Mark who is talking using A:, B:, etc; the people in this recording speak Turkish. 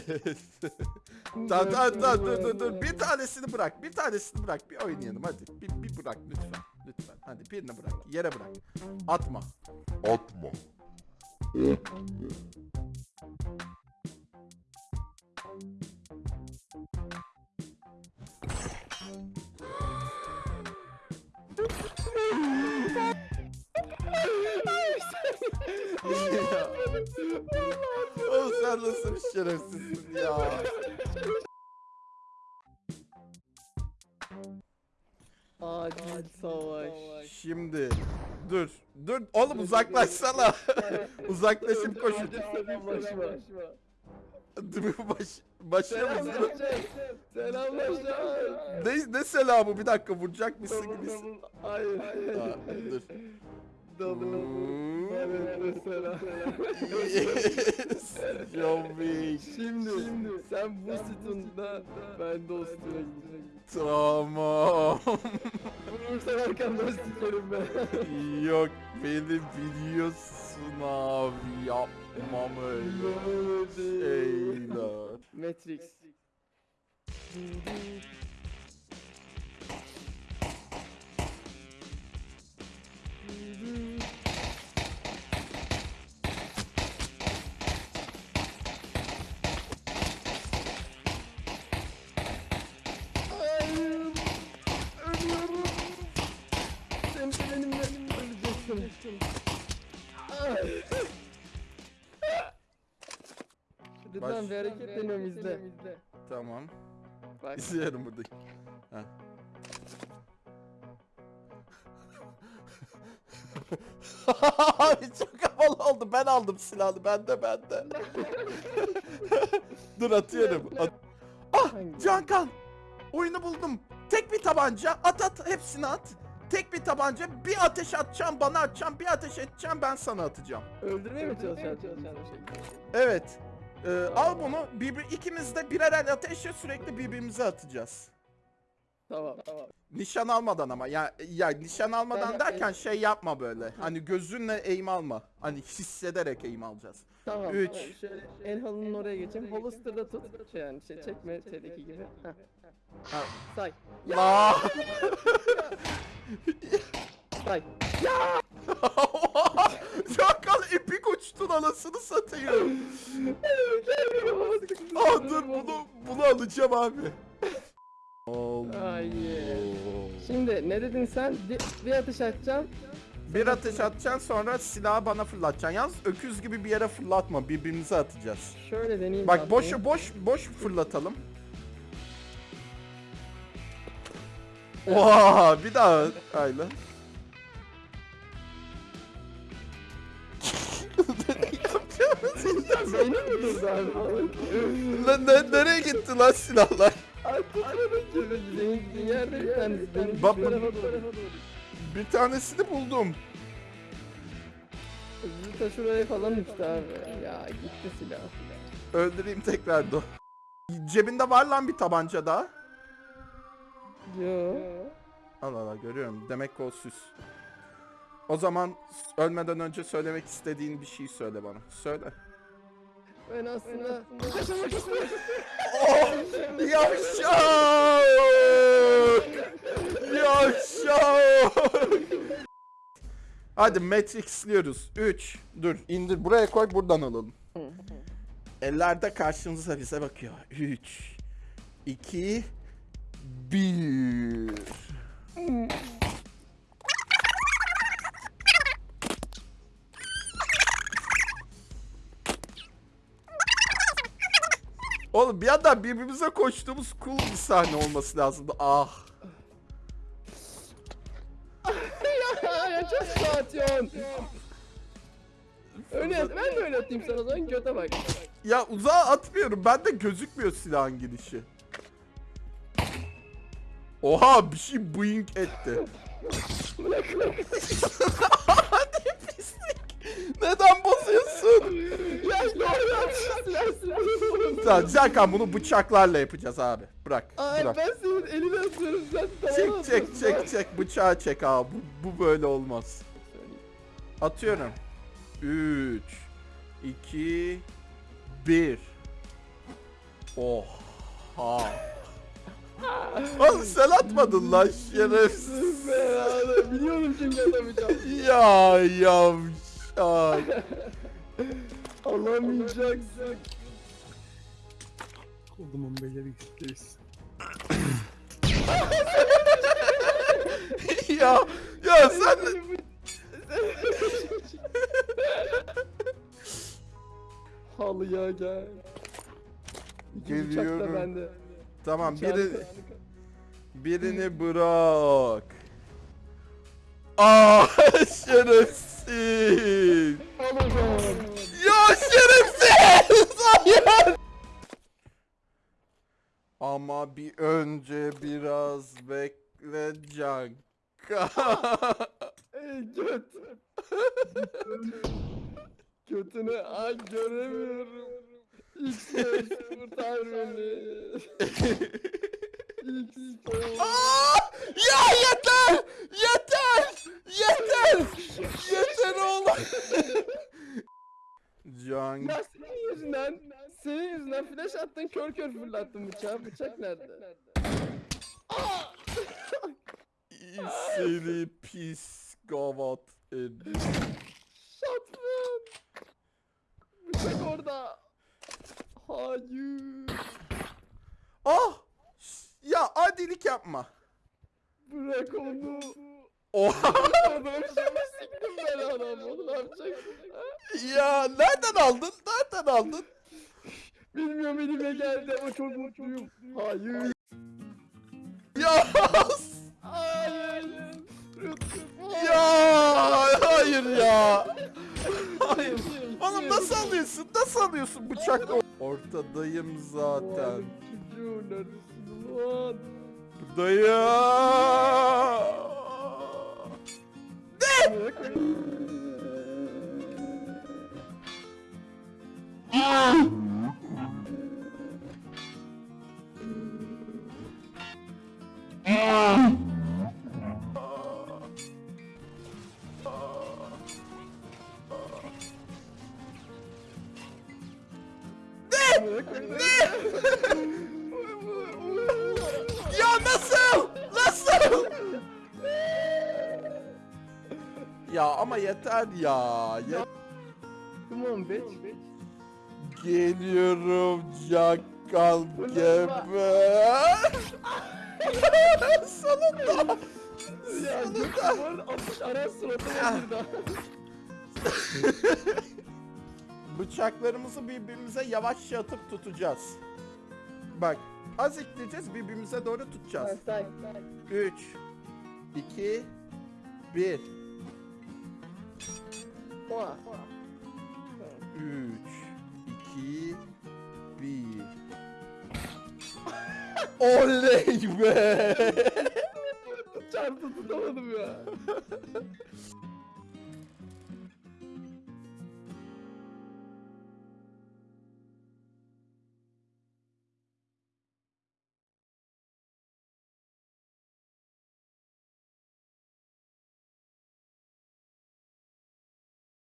A: Tamam tamam tamam dur dur dur. Bir tanesini bırak. Bir tanesini bırak. Bir oynayalım hadi. Bir, bir bırak lütfen. Lütfen. Hadi birini bırak. Yere bırak. Atma.
B: Atma.
A: Oğlum sen nasıl bir şerefsizsin ya.
C: Acil savaş.
A: Şimdi dur. Dur oğlum uzaklaşsana. Uzaklaşıp koşun.
C: Selamlaşma.
A: Dur, Baş, muyuz?
C: Selamlaşma.
A: Ne, ne selamı bir dakika vuracak mısın gibisin.
C: Hayır.
A: Aa, dur.
C: Double. Evet mesela.
A: Yes, John Wick.
C: Şimdi, sen bu sütunda ben de o sütuna gideceğim.
A: Tamam.
C: Vurursan arkamdan sikerim ben.
A: Yok beni biliyorsun abi yapmam öyle. Eyler.
C: Matrix.
A: Baş-
C: bir hareket deniyorum izle.
A: Tamam.
C: Bak.
A: İzliyorum burada. Abi çok havalı oldu. Ben aldım silahı. Bende bende. Dur atıyorum. At- ah? Cankan. Oyunu buldum. Tek bir tabanca. At at hepsini at. Tek bir tabanca. Bir ateş atacağım bana atacağım. Bir ateş edeceğim ben sana atacağım.
C: Öldürmeye mi çalışacaksın? bir şey?
A: Evet. Ee, al bunu. Birbir, ikimiz de birer el ateşle sürekli birbirimize atacağız.
C: Tamam. Tamam.
A: Nişan almadan ama ya ya nişan almadan
C: Ben-
A: derken şey yapma böyle. Hani gözünle eğim alma. Hani hissederek eğim alacağız.
C: Tamam.
A: Üç.
C: tamam. Şöyle el halının oraya geçeyim. Holster'da tut. Şey yani şey çekme T'deki gibi. Heh.
A: Ha.
C: Say.
A: La.
C: Say.
A: Çakal epik uçtun anasını satayım. Aa dur bunu bunu alacağım abi.
C: Hayır. Şimdi ne dedin sen? Bir, bir atış atacağım.
A: Bir ateş atacaksın sonra silahı bana fırlatacaksın. Yalnız öküz gibi bir yere fırlatma. Birbirimize atacağız.
C: Şöyle deneyeyim.
A: Bak boş boş boş fırlatalım. Oha bir daha Ayla.
C: Beynim mi durdu abi?
A: Lan ne, nereye gitti lan silahlar?
C: Yerde bir tanesi. Benim
A: Bak-. Bir tanesini buldum.
C: Zıta şuraya falan uçtu abi. Ya gitti silah.
A: Öldüreyim tekrar. Cebinde var lan bir tabanca daha.
C: Yo.
A: Allah Allah görüyorum. Demek ki o süs. O zaman ölmeden önce söylemek istediğin bir şey söyle bana. Söyle.
C: Ben aslında kaçamak istiyorum.
A: Yavşak! Yavşak! Hadi Matrix'liyoruz. 3. Dur indir buraya koy buradan alalım. Ellerde karşımıza bize bakıyor. 3 2 1 Oğlum bir yandan birbirimize koştuğumuz cool bir sahne olması lazımdı. Ah.
C: ya çok sağ atıyorsun. Öyle ben de öyle atayım sana o zaman göte bak.
A: Ya uzağa atmıyorum. Bende gözükmüyor silahın gidişi. Oha bir şey boing etti. Neden bozuyorsun?
C: Ya doğru.
A: Tamam Serkan bunu bıçaklarla yapacağız abi. Bırak.
C: Ay
A: bırak.
C: ben senin eline atıyorum sen
A: Çek çek çek çek bıçağı çek abi. Bu, bu böyle olmaz. Atıyorum. 3 2 1 Oha. Oğlum sen atmadın lan şerefsiz.
C: Biliyorum çünkü atamayacağım.
A: Ya yavşak.
C: Alamayacaksın.
B: O zaman beyler X'teyiz.
A: ya ya sen.
C: Halıya gel.
A: Geliyorum.
C: bende.
A: Tamam biri, birini bırak. Aa şerefsiz. Ama bir önce biraz bekle Canka.
C: Ey göt. Götünü ay göremiyorum. X-Box kurtar beni. X-Box.
A: Aa! ya yeter! Yeter! Yeter! Yeter oğlum! Can
C: Ya senin yüzünden, senin yüzünden flash attın kör kör fırlattın bıçağı. Bıçak nerede?
A: seni pis gavat herif.
C: Şatman. Bıçak orada. Hayır.
A: Ah! Ya adilik yapma.
C: Bırak onu.
A: Oha!
C: Adam şimdi siktim ben adam. Onu ne yapacaksın?
A: Ya nereden aldın? Nereden aldın?
C: Bilmiyorum elime geldi ama çok mutluyum. Hayır.
A: Ya!
C: Hayır.
A: Ya! Hayır ya! Hayır. Oğlum nasıl alıyorsun? Nasıl alıyorsun bıçakla? Ortadayım zaten.
C: Çocuğu neredesin
A: Ya nasıl? Nasıl? ya ama yeter ya. Ye-
C: Come on bitch.
A: Geliyorum Cakkal geber. Sonunda.
C: Gökhan atış ara suratıma girdi.
A: Bıçaklarımızı birbirimize yavaşça atıp tutacağız. Bak az ikleyeceğiz birbirimize doğru tutacağız.
C: Say.
A: 3 2 1
C: Oha.
A: 3 2 1 Oley be!
C: Çarptı tutamadım ya.